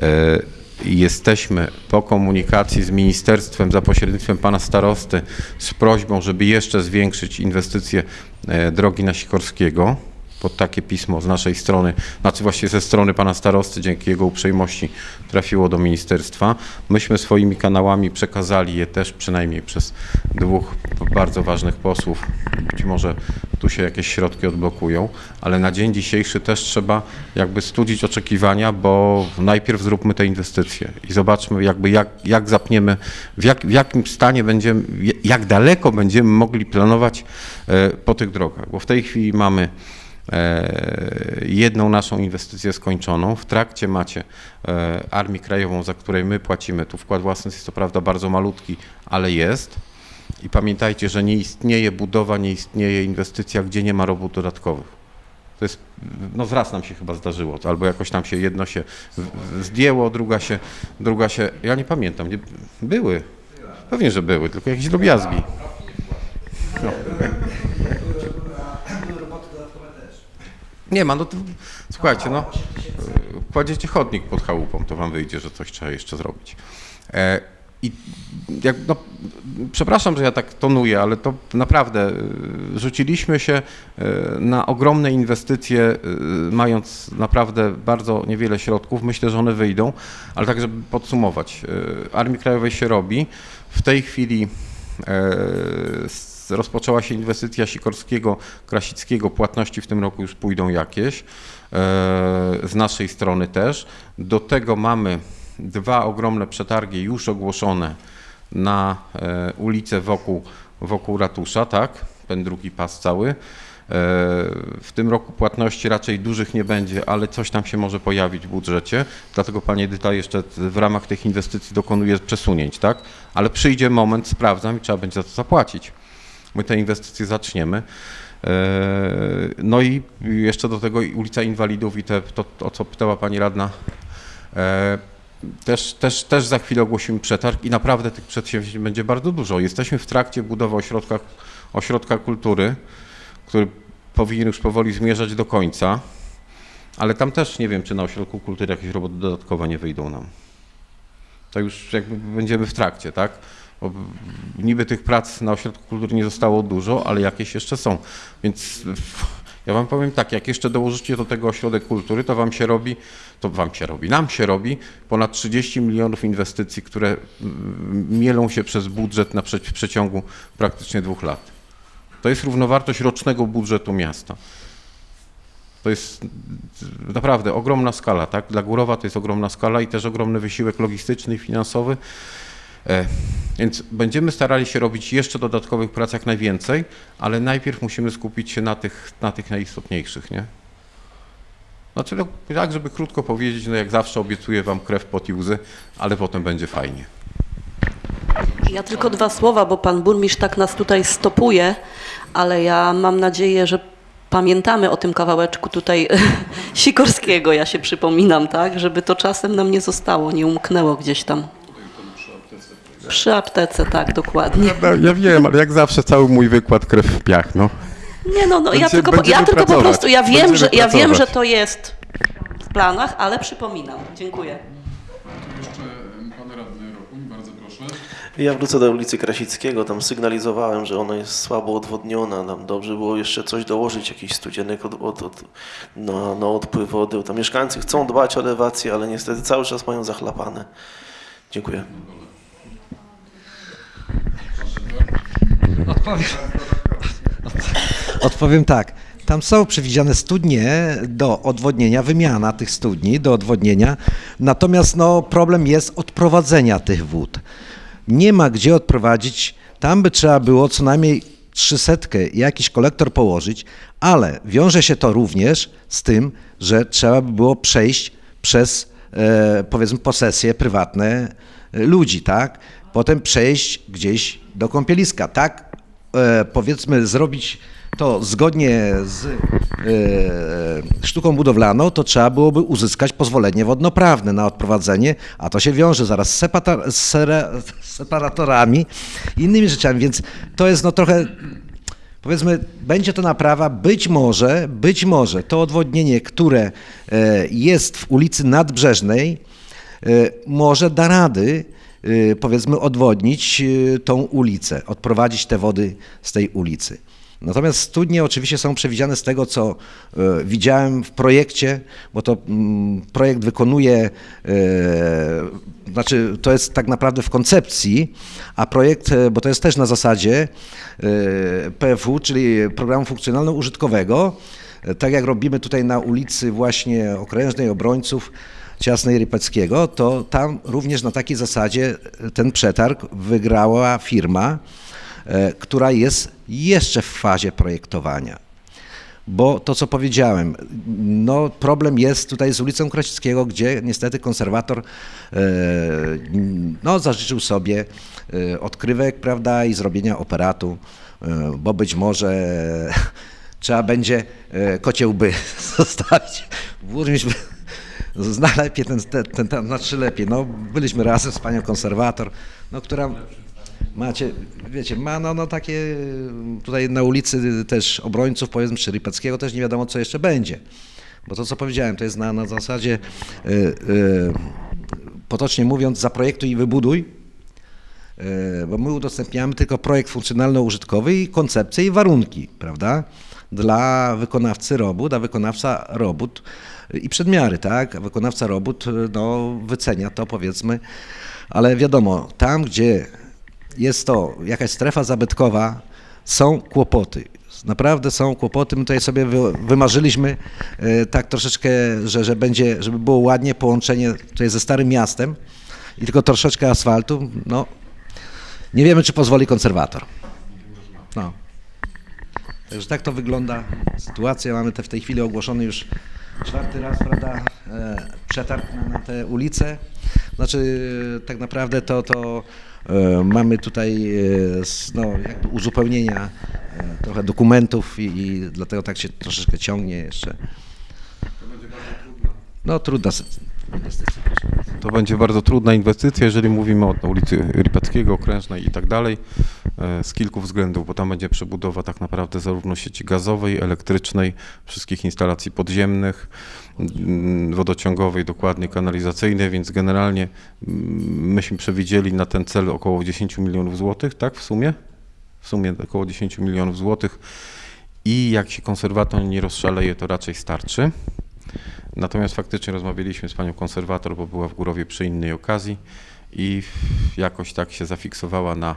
e, jesteśmy po komunikacji z ministerstwem za pośrednictwem pana starosty z prośbą, żeby jeszcze zwiększyć inwestycje e, drogi na Sikorskiego. Pod takie pismo z naszej strony, znaczy właściwie ze strony pana starosty, dzięki jego uprzejmości trafiło do ministerstwa. Myśmy swoimi kanałami przekazali je też przynajmniej przez dwóch bardzo ważnych posłów. Być może tu się jakieś środki odblokują, ale na dzień dzisiejszy też trzeba jakby studzić oczekiwania, bo najpierw zróbmy te inwestycje i zobaczmy jakby jak, jak zapniemy, w, jak, w jakim stanie będziemy, jak daleko będziemy mogli planować e, po tych drogach, bo w tej chwili mamy jedną naszą inwestycję skończoną. W trakcie macie e, Armię Krajową, za której my płacimy. Tu wkład własny jest to prawda bardzo malutki, ale jest. I pamiętajcie, że nie istnieje budowa, nie istnieje inwestycja, gdzie nie ma robót dodatkowych. To jest, no raz nam się chyba zdarzyło, albo jakoś tam się jedno się zdjęło, druga się, druga się, ja nie pamiętam, nie, były, pewnie, że były, tylko jakieś drobiazgi. No. Nie ma, no to, słuchajcie, no, kładziecie chodnik pod chałupą, to wam wyjdzie, że coś trzeba jeszcze zrobić. E, I jak, no, przepraszam, że ja tak tonuję, ale to naprawdę y, rzuciliśmy się y, na ogromne inwestycje, y, mając naprawdę bardzo niewiele środków. Myślę, że one wyjdą, ale tak, żeby podsumować. Armii Krajowej się robi. W tej chwili e, rozpoczęła się inwestycja Sikorskiego, Krasickiego. Płatności w tym roku już pójdą jakieś. e, Z naszej strony też. Do tego mamy dwa ogromne przetargi już ogłoszone na e, ulicę wokół, wokół ratusza, tak? Ten drugi pas cały. E, W tym roku płatności raczej dużych nie będzie, ale coś tam się może pojawić w budżecie. Dlatego Pani Edyta jeszcze w ramach tych inwestycji dokonuje przesunięć, tak? Ale przyjdzie moment, sprawdzam i trzeba będzie za to zapłacić. My te inwestycje zaczniemy. E, No i jeszcze do tego ulica Inwalidów i te, to, o co pytała Pani Radna. E, Też, też, też za chwilę ogłosimy przetarg i naprawdę tych przedsięwzięć będzie bardzo dużo. Jesteśmy w trakcie budowy ośrodka, ośrodka kultury, który powinien już powoli zmierzać do końca, ale tam też nie wiem, czy na ośrodku kultury jakieś roboty dodatkowe nie wyjdą nam. To już jakby będziemy w trakcie, tak? Bo niby tych prac na ośrodku kultury nie zostało dużo, ale jakieś jeszcze są. Więc ja wam powiem tak, jak jeszcze dołożycie do tego ośrodek kultury, to wam się robi, to wam się robi, nam się robi ponad 30 milionów inwestycji, które mm, mielą się przez budżet na w przeciągu praktycznie dwóch lat. To jest równowartość rocznego budżetu miasta. To jest naprawdę ogromna skala, tak? Dla Górowa to jest ogromna skala i też ogromny wysiłek logistyczny i finansowy. E, Więc będziemy starali się robić jeszcze dodatkowych prac jak najwięcej, ale najpierw musimy skupić się na tych, na tych najistotniejszych, nie? Znaczy, no, tak, żeby krótko powiedzieć, no jak zawsze obiecuję Wam krew, pot i łzy, ale potem będzie fajnie. Ja tylko dwa słowa, bo pan burmistrz tak nas tutaj stopuje, ale ja mam nadzieję, że pamiętamy o tym kawałeczku tutaj Sikorskiego, ja się przypominam, tak, żeby to czasem nam nie zostało, nie umknęło gdzieś tam. Przy aptece, tak, dokładnie. No, ja wiem, ale jak zawsze cały mój wykład krew w piach, no. Nie no, no ja Będziemy- tylko, po- ja tylko po prostu, ja wiem, Będziemy że, ja wiem, że to jest w planach, ale przypominam. Dziękuję. Jeszcze pan radny Rokuń, bardzo proszę. Ja wrócę do ulicy Krasickiego, tam sygnalizowałem, że ona jest słabo odwodniona, tam dobrze było jeszcze coś dołożyć, jakiś studzienek od, od, od, na, na odpływ wody. Tam mieszkańcy chcą dbać o elewację, ale niestety cały czas mają zachlapane. Dziękuję. Odpowiem, odpowiem tak. Tam są przewidziane studnie do odwodnienia, wymiana tych studni do odwodnienia, natomiast no, problem jest odprowadzenia tych wód. Nie ma gdzie odprowadzić, tam by trzeba było co najmniej 300 jakiś kolektor położyć, ale wiąże się to również z tym, że trzeba by było przejść przez e, powiedzmy posesje prywatne e, ludzi, tak? Potem przejść gdzieś do kąpieliska, tak? E, powiedzmy zrobić to zgodnie z e, sztuką budowlaną, to trzeba byłoby uzyskać pozwolenie wodnoprawne na odprowadzenie, a to się wiąże zaraz z, separatorami i innymi rzeczami, więc to jest no trochę Powiedzmy, będzie to naprawa, być może, być może to odwodnienie, które e, jest w ulicy Nadbrzeżnej, może da rady, powiedzmy, odwodnić e, tą ulicę, odprowadzić te wody z tej ulicy. Natomiast studnie oczywiście są przewidziane z tego, co e, widziałem w projekcie, bo to mm, projekt wykonuje, znaczy to jest tak naprawdę w koncepcji, a projekt, bo to jest też na zasadzie PFU, czyli Programu Funkcjonalno-Użytkowego, tak jak robimy tutaj na ulicy właśnie Okrężnej Obrońców, Ciasnej Rypeckiego, to tam również na takiej zasadzie ten przetarg wygrała firma, e, która jest jeszcze w fazie projektowania. Bo to, co powiedziałem, no problem jest tutaj z ulicą Krasickiego, gdzie niestety konserwator e, no, zażyczył sobie e, odkrywek, prawda, i zrobienia operatu, e, bo być może trzeba będzie e, kocie łby zostawić. Zna lepiej ten, ten, ten, ten znaczy lepiej. No, byliśmy razem z panią konserwator, no, która macie, wiecie, ma no, no takie tutaj na ulicy też obrońców, powiedzmy, czy Rypeckiego też nie wiadomo, co jeszcze będzie. Bo to, co powiedziałem, to jest na, na zasadzie, y, y, potocznie mówiąc, zaprojektuj i wybuduj, e, bo my udostępniamy tylko projekt funkcjonalno-użytkowy i koncepcję i warunki, prawda? Dla wykonawcy robót, a wykonawca robót i przedmiary, tak? Wykonawca robót no, wycenia to powiedzmy, ale wiadomo, tam gdzie jest to jakaś strefa zabytkowa, są kłopoty. Naprawdę są kłopoty. My tutaj sobie wy, wymarzyliśmy e, tak troszeczkę, że, że będzie, żeby było ładnie połączenie tutaj ze Starym Miastem i tylko troszeczkę asfaltu. No, nie wiemy, czy pozwoli konserwator. No. Także tak to wygląda sytuacja. Mamy te w tej chwili ogłoszony już czwarty raz, prawda, e, przetarg na, na te ulice. Znaczy e, tak naprawdę to, to e, mamy tutaj no, jakby uzupełnienia trochę dokumentów i, i dlatego tak się troszeczkę ciągnie jeszcze. No trudna sy- bardzo. To będzie bardzo trudna inwestycja, jeżeli mówimy o ulicy Ripackiego, Okrężnej i tak dalej, e, z kilku względów, bo tam będzie przebudowa tak naprawdę zarówno sieci gazowej, elektrycznej, wszystkich instalacji podziemnych, mm, wodociągowej, dokładnie kanalizacyjnej, więc generalnie mm, myśmy przewidzieli na ten cel około 10 milionów złotych, tak w sumie? W sumie około 10 milionów złotych i jak się konserwator nie rozszaleje, to raczej starczy. Natomiast faktycznie rozmawialiśmy z panią konserwator, bo była w Górowie przy innej okazji i jakoś tak się zafiksowała na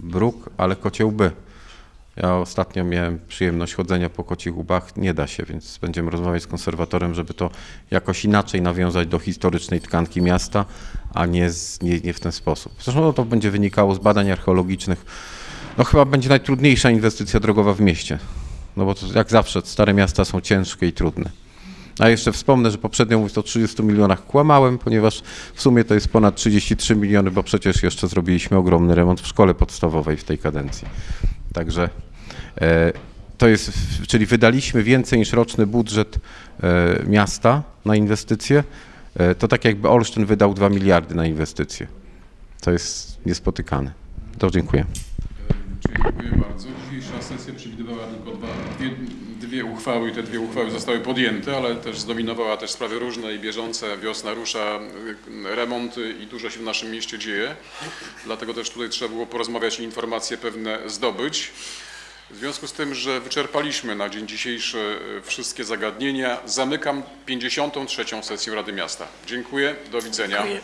bruk, ale kocie łby. Ja ostatnio miałem przyjemność chodzenia po kocich łbach, nie da się, więc będziemy rozmawiać z konserwatorem, żeby to jakoś inaczej nawiązać do historycznej tkanki miasta, a nie, z, nie, nie w ten sposób. Zresztą no, to będzie wynikało z badań archeologicznych. No chyba będzie najtrudniejsza inwestycja drogowa w mieście, no bo to, jak zawsze stare miasta są ciężkie i trudne. A jeszcze wspomnę, że poprzednio mówiąc o 30 milionach kłamałem, ponieważ w sumie to jest ponad 33 miliony, bo przecież jeszcze zrobiliśmy ogromny remont w szkole podstawowej w tej kadencji. Także e, to jest, czyli wydaliśmy więcej niż roczny budżet e, miasta na inwestycje. E, to tak jakby Olsztyn wydał 2 miliardy na inwestycje. To jest niespotykane. To dziękuję. Dziękuję bardzo. Dzisiejsza sesja przewidywała tylko dwa, dwie, dwie uchwały i te dwie uchwały zostały podjęte, ale też zdominowała też sprawy różne i bieżące. Wiosna rusza, y, remonty i dużo się w naszym mieście dzieje. Dlatego też tutaj trzeba było porozmawiać i informacje pewne zdobyć. W związku z tym, że wyczerpaliśmy na dzień dzisiejszy y, wszystkie zagadnienia, zamykam 53. sesję Rady Miasta. Dziękuję, do widzenia. Dziękuję.